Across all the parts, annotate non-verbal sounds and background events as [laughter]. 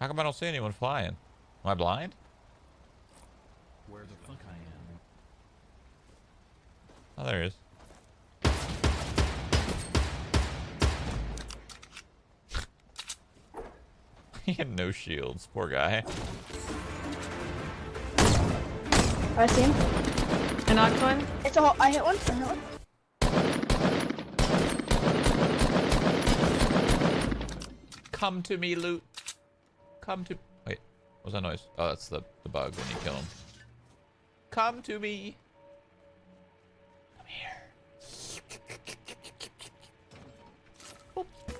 How come I don't see anyone flying? Am I blind? Where the fuck I am? Oh, there he is. [laughs] he had no shields. Poor guy. I see him. I knocked one. It's a hole. I hit one. I hit one. Come to me, loot. Come to. Wait, what was that noise? Oh, that's the the bug when you kill him. Come to me. Come here.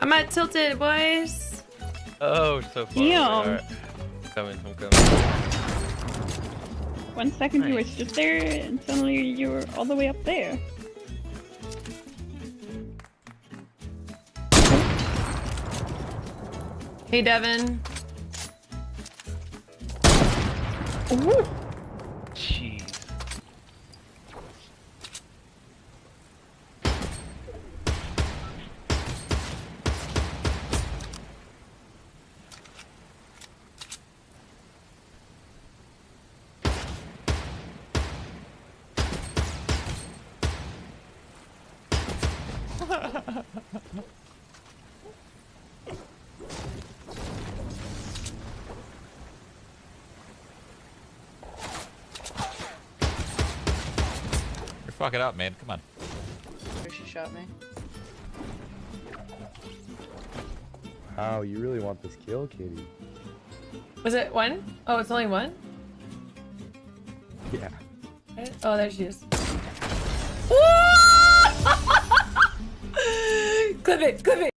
I'm at tilted, boys. Oh, so far. Damn. Alright. Coming, I'm coming. One second you were Nice. just there, and suddenly you were all the way up there. Hey, Devin. Ooh. [laughs] Jeez. You're fucking up, man. Come on. She shot me. Wow, you really want this kill, Kitty? Was it one? Oh, it's only one? Yeah. Oh, there she is. [laughs] clip it, clip it.